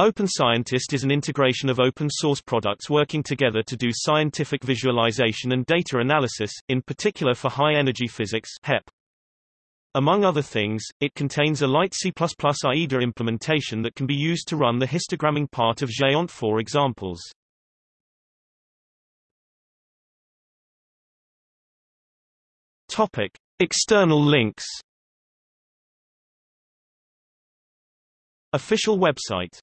Open Scientist is an integration of open source products working together to do scientific visualization and data analysis, in particular for high-energy physics HEP. Among other things, it contains a light C++ AIDA implementation that can be used to run the histogramming part of Geant4 examples. Topic: External links. Official website